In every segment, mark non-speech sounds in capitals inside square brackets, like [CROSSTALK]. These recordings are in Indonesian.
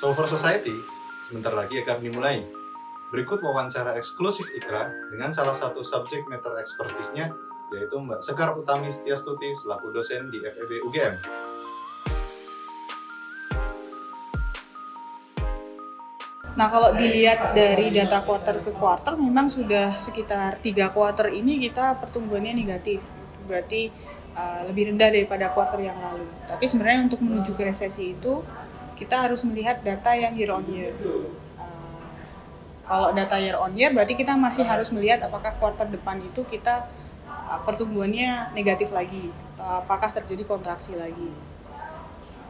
So for Society, sebentar lagi akan dimulai. Berikut wawancara eksklusif Ikra dengan salah satu subjek matter expertise-nya, yaitu Mbak Sekar Utami Setiastuti selaku dosen di FEB UGM. Nah kalau dilihat dari data quarter ke quarter memang sudah sekitar tiga quarter ini kita pertumbuhannya negatif. Berarti uh, lebih rendah daripada quarter yang lalu. Tapi sebenarnya untuk menuju ke resesi itu kita harus melihat data yang year on year. Uh, kalau data year on year berarti kita masih harus melihat apakah quarter depan itu kita uh, pertumbuhannya negatif lagi apakah terjadi kontraksi lagi.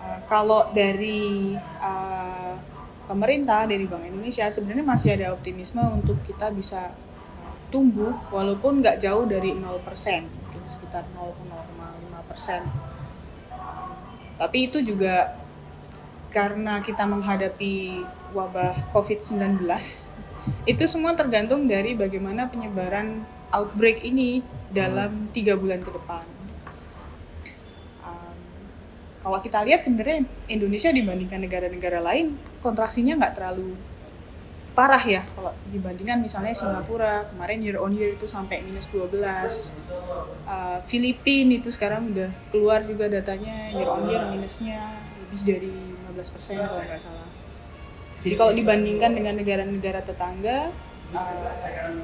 Uh, kalau dari pemerintah dari Bank Indonesia sebenarnya masih ada optimisme untuk kita bisa uh, tumbuh walaupun nggak jauh dari 0% mungkin sekitar 0,05 persen tapi itu juga karena kita menghadapi wabah COVID-19 itu semua tergantung dari bagaimana penyebaran outbreak ini dalam tiga bulan ke depan. Kalau kita lihat sebenarnya Indonesia dibandingkan negara-negara lain kontraksinya nggak terlalu parah ya. Kalau dibandingkan misalnya Singapura kemarin year on year itu sampai minus 12 uh, Filipina itu sekarang udah keluar juga datanya year on year minusnya lebih dari 15 persen kalau nggak salah jadi kalau dibandingkan dengan negara-negara tetangga uh,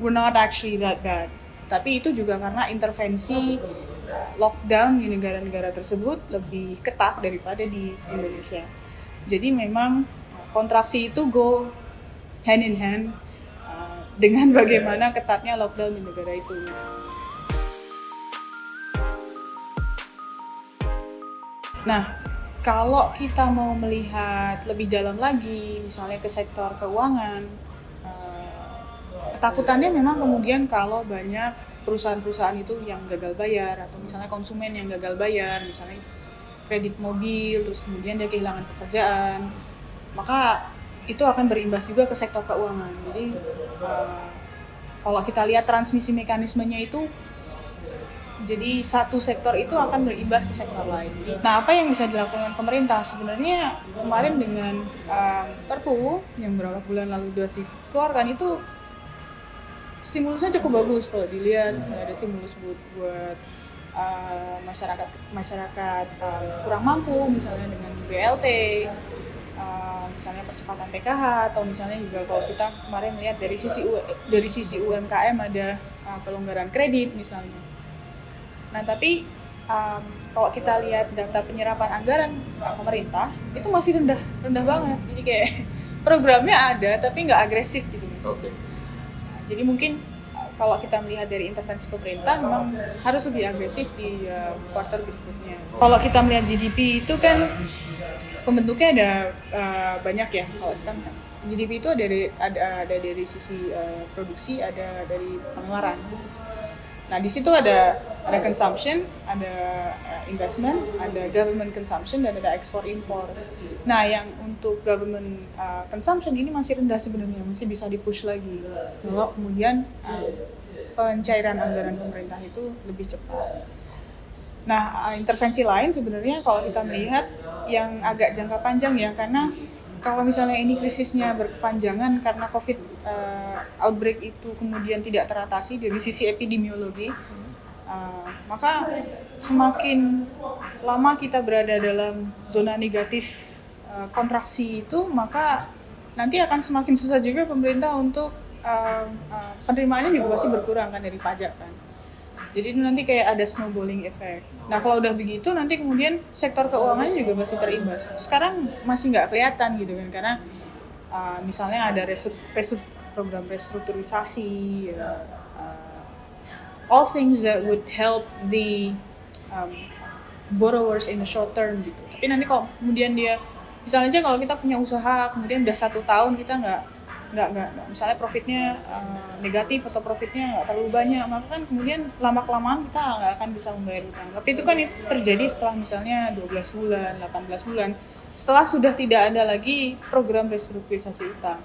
we're not actually that bad tapi itu juga karena intervensi lockdown di negara-negara tersebut lebih ketat daripada di Indonesia. Jadi memang kontraksi itu go hand in hand uh, dengan bagaimana ketatnya lockdown di negara itu. Nah, kalau kita mau melihat lebih dalam lagi, misalnya ke sektor keuangan, uh, ketakutannya memang kemudian kalau banyak perusahaan-perusahaan itu yang gagal bayar atau misalnya konsumen yang gagal bayar misalnya kredit mobil terus kemudian dia kehilangan pekerjaan maka itu akan berimbas juga ke sektor keuangan. Jadi uh, kalau kita lihat transmisi mekanismenya itu jadi satu sektor itu akan berimbas ke sektor lain. Nah, apa yang bisa dilakukan pemerintah sebenarnya kemarin dengan uh, Perpu yang beberapa bulan lalu sudah dikeluarkan itu stimulusnya cukup bagus kalau dilihat hmm. ada stimulus buat buat uh, masyarakat masyarakat uh, kurang mampu misalnya dengan BLT uh, misalnya percepatan PKH atau misalnya juga kalau kita kemarin melihat dari sisi U, dari sisi UMKM ada uh, pelonggaran kredit misalnya nah tapi um, kalau kita lihat data penyerapan anggaran pemerintah itu masih rendah rendah banget jadi kayak [LAUGHS] programnya ada tapi nggak agresif gitu misalnya. Okay jadi mungkin uh, kalau kita melihat dari intervensi pemerintah memang harus lebih agresif di uh, kuartal berikutnya. Kalau kita melihat GDP itu kan pembentuknya ada uh, banyak ya. Kalau kita GDP itu ada dari ada, ada dari sisi uh, produksi, ada dari pengeluaran. Nah, di situ ada ada consumption, ada uh, investment, ada government consumption dan ada ekspor impor. Nah, yang untuk government uh, consumption ini masih rendah sebenarnya, masih bisa dipush lagi. Kalau kemudian uh, pencairan anggaran pemerintah itu lebih cepat. Nah, intervensi lain sebenarnya kalau kita melihat yang agak jangka panjang ya karena kalau misalnya ini krisisnya berkepanjangan karena COVID uh, outbreak itu kemudian tidak teratasi dari sisi epidemiologi, uh, maka semakin lama kita berada dalam zona negatif uh, kontraksi itu, maka nanti akan semakin susah juga pemerintah untuk uh, uh, penerimaannya juga pasti berkurang kan dari pajak kan. Jadi nanti kayak ada snowballing effect. Nah kalau udah begitu nanti kemudian sektor keuangannya juga pasti terimbas. Sekarang masih nggak kelihatan gitu kan karena uh, misalnya ada resur, program restrukturisasi, uh, all things that would help the um, borrowers in the short term gitu. Tapi nanti kalau kemudian dia misalnya aja kalau kita punya usaha kemudian udah satu tahun kita nggak nggak nggak misalnya profitnya uh, negatif atau profitnya nggak terlalu banyak maka kan kemudian lama kelamaan kita nggak akan bisa membayar utang tapi itu kan itu terjadi setelah misalnya 12 bulan 18 bulan. Setelah sudah tidak ada lagi program restrukturisasi utang.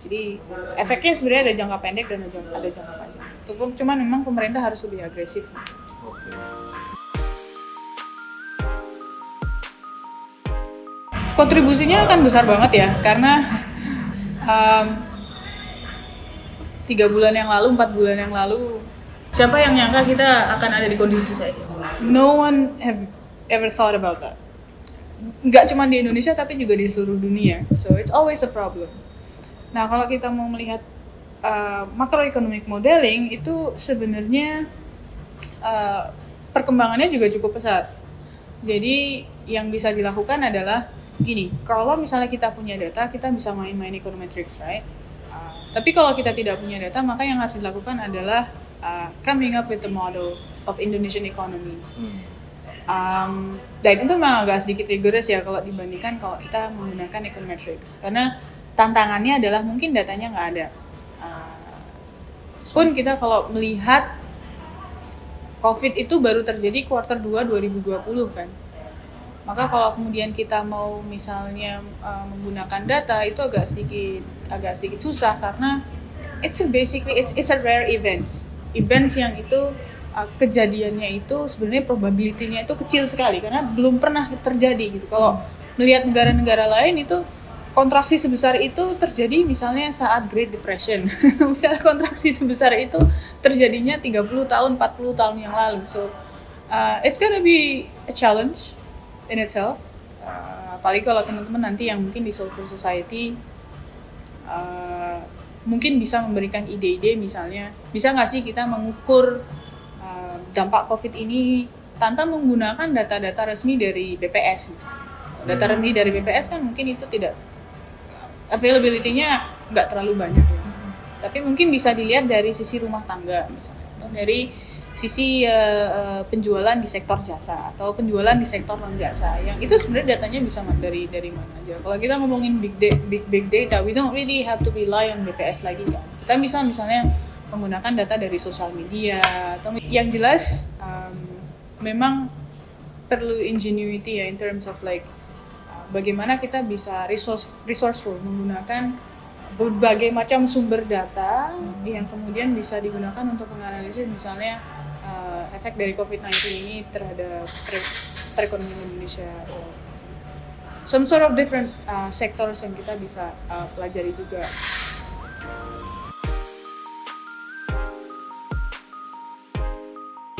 Jadi efeknya sebenarnya ada jangka pendek dan ada jangka panjang. Itu cuman memang pemerintah harus lebih agresif. Kontribusinya akan besar banget ya karena um, tiga bulan yang lalu, empat bulan yang lalu, siapa yang nyangka kita akan ada di kondisi saya No one have ever thought about that. Nggak cuma di Indonesia tapi juga di seluruh dunia. So it's always a problem. Nah kalau kita mau melihat uh, macroeconomic modeling itu sebenarnya uh, perkembangannya juga cukup pesat. Jadi yang bisa dilakukan adalah gini, kalau misalnya kita punya data, kita bisa main-main econometrics, right? Tapi kalau kita tidak punya data, maka yang harus dilakukan adalah uh, coming up with the model of Indonesian economy. Um, dan itu memang agak sedikit rigorous ya kalau dibandingkan kalau kita menggunakan econometrics. Karena tantangannya adalah mungkin datanya nggak ada. Uh, pun kita kalau melihat COVID itu baru terjadi kuartal 2 2020 kan maka kalau kemudian kita mau misalnya uh, menggunakan data itu agak sedikit agak sedikit susah karena it's a basically it's it's a rare events. Events yang itu uh, kejadiannya itu sebenarnya probability-nya itu kecil sekali karena belum pernah terjadi gitu. Kalau melihat negara-negara lain itu kontraksi sebesar itu terjadi misalnya saat Great Depression. [LAUGHS] Misalnya kontraksi sebesar itu terjadinya 30 tahun 40 tahun yang lalu. So uh, it's gonna be a challenge in itself uh, apalagi kalau teman-teman nanti yang mungkin di Soulful Society uh, mungkin bisa memberikan ide-ide misalnya bisa nggak sih kita mengukur uh, dampak COVID ini tanpa menggunakan data-data resmi dari BPS misalnya data hmm. resmi dari BPS kan mungkin itu tidak availability-nya nggak terlalu banyak ya. tapi mungkin bisa dilihat dari sisi rumah tangga misalnya atau dari sisi uh, penjualan di sektor jasa atau penjualan di sektor non jasa. Yang itu sebenarnya datanya bisa dari dari mana aja. Kalau kita ngomongin big data, big big data we don't really have to rely on BPS lagi kan. Kita bisa misalnya menggunakan data dari sosial media atau yang jelas um, memang perlu ingenuity ya in terms of like bagaimana kita bisa resource resourceful menggunakan berbagai macam sumber data yang kemudian bisa digunakan untuk menganalisis misalnya uh, efek dari COVID-19 ini terhadap perekonomian Indonesia some sort of different uh, sectors yang kita bisa uh, pelajari juga.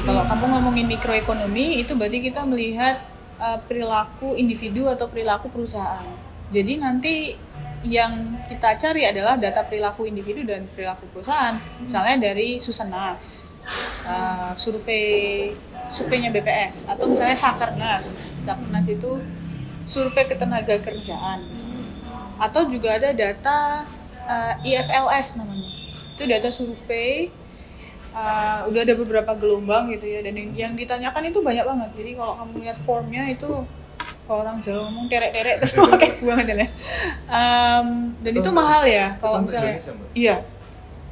Kalau kamu ngomongin mikroekonomi itu berarti kita melihat uh, perilaku individu atau perilaku perusahaan. Jadi nanti yang kita cari adalah data perilaku individu dan perilaku perusahaan. Misalnya dari Susenas, uh, survei surveinya BPS atau misalnya Sakernas. Sakernas itu survei ketenaga kerjaan. Atau juga ada data uh, IFLS namanya. Itu data survei uh, udah ada beberapa gelombang gitu ya dan yang ditanyakan itu banyak banget. Jadi kalau kamu lihat formnya itu kalau orang Jawa ngomong terek-terek terus [LAUGHS] pakai banget ya. Um, dan itu mahal ya kalau misalnya. Iya.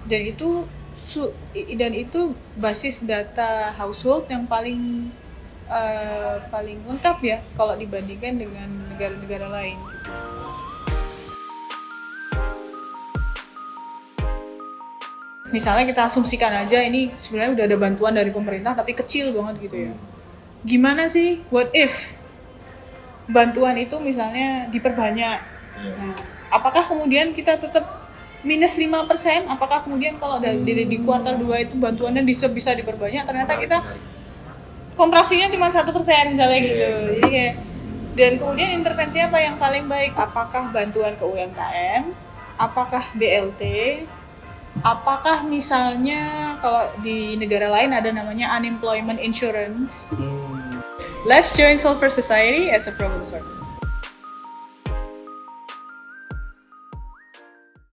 Dan itu su, dan itu basis data household yang paling uh, paling lengkap ya kalau dibandingkan dengan negara-negara lain. Misalnya kita asumsikan aja ini sebenarnya udah ada bantuan dari pemerintah tapi kecil banget gitu ya. Gimana sih what if bantuan itu misalnya diperbanyak. Yeah. Nah, apakah kemudian kita tetap minus 5%? Apakah kemudian kalau dari di, di kuartal 2 itu bantuannya bisa bisa diperbanyak ternyata kita kontraksinya cuma satu persen misalnya gitu. Yeah. Jadi kayak dan kemudian intervensi apa yang paling baik? Apakah bantuan ke UMKM? Apakah BLT? Apakah misalnya kalau di negara lain ada namanya unemployment insurance? Hmm Let's join Sulfur Society as a problem solver.